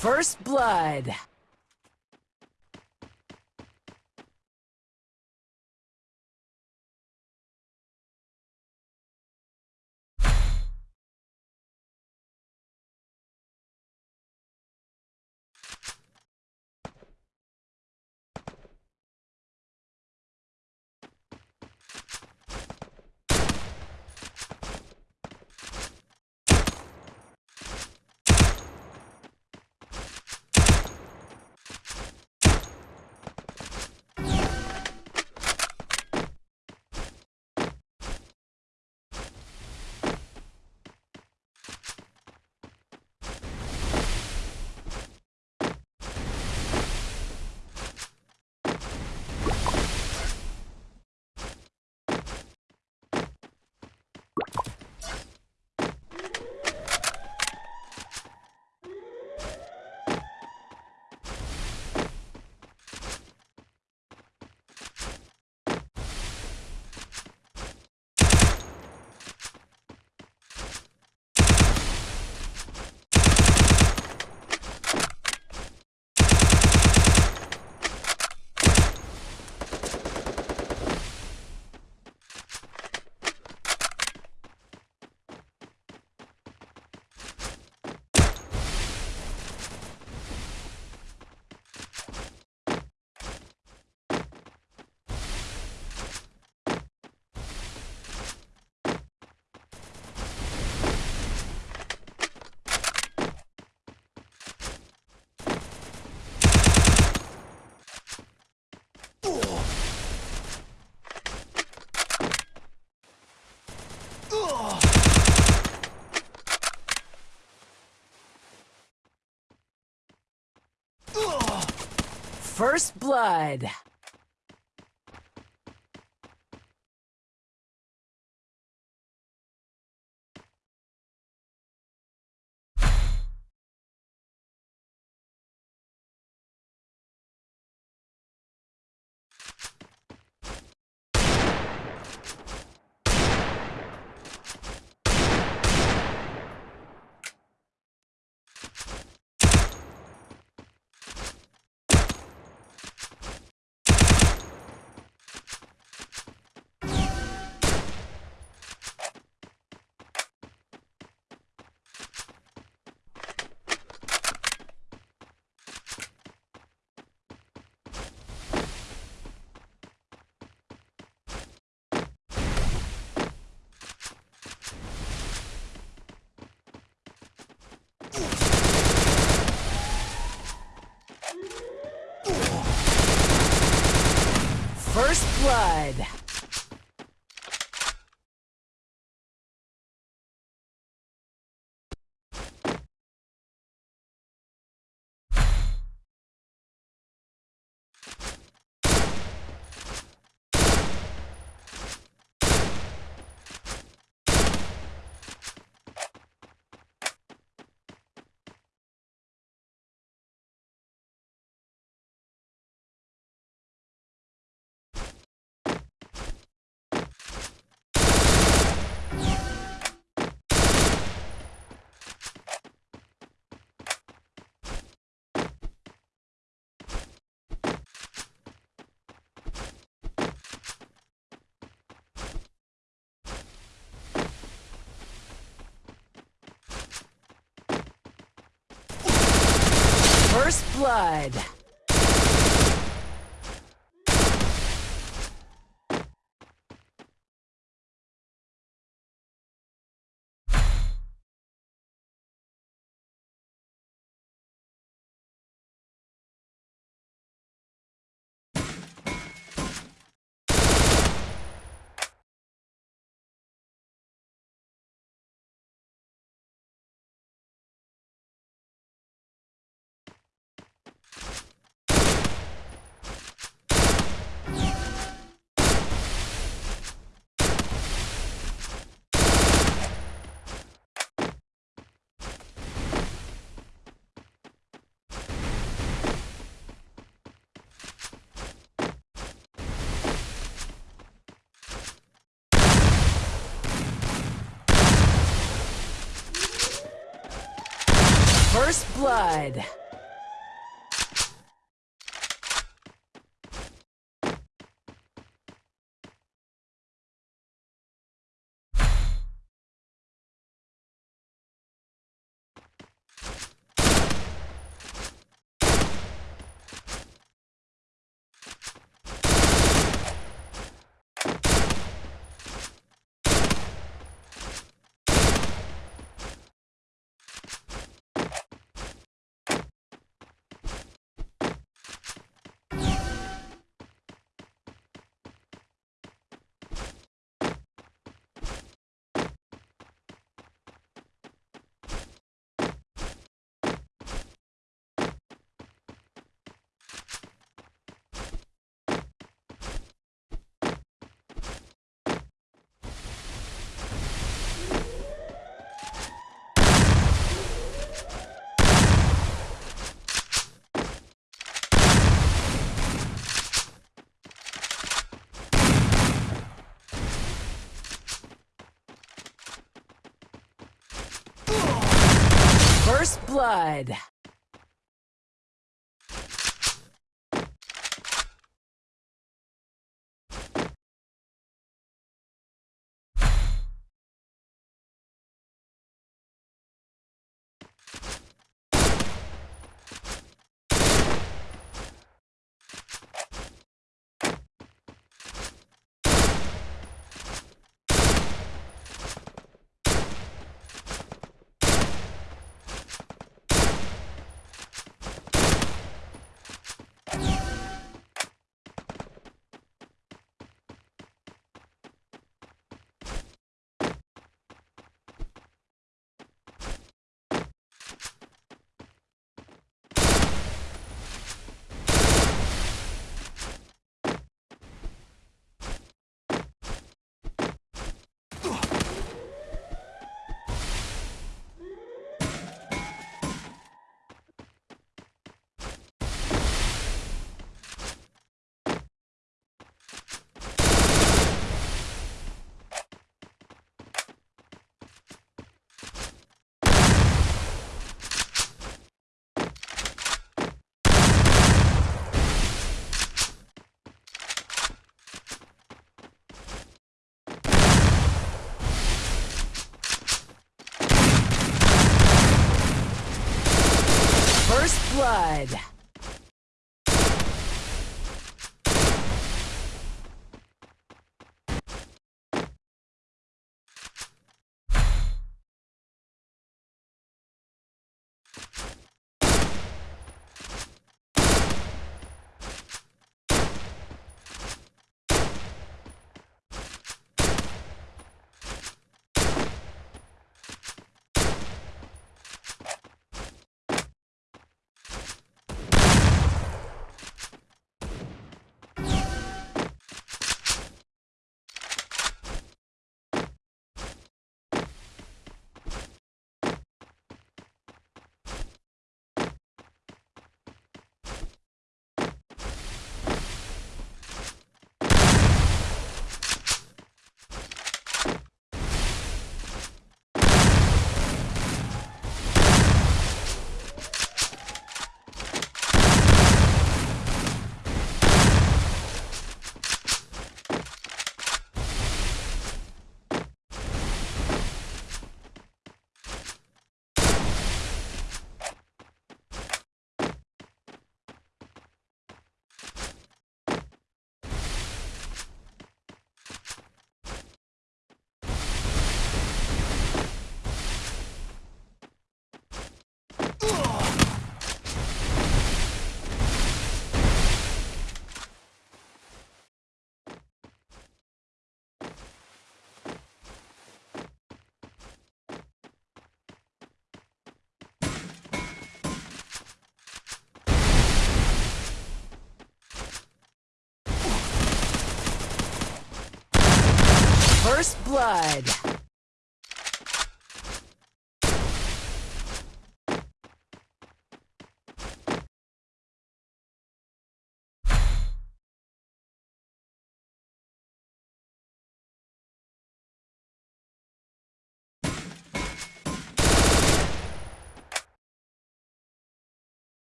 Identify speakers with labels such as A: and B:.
A: First Blood. First Blood. First Blood. First Blood. First Blood. First blood. First blood. First blood. First blood.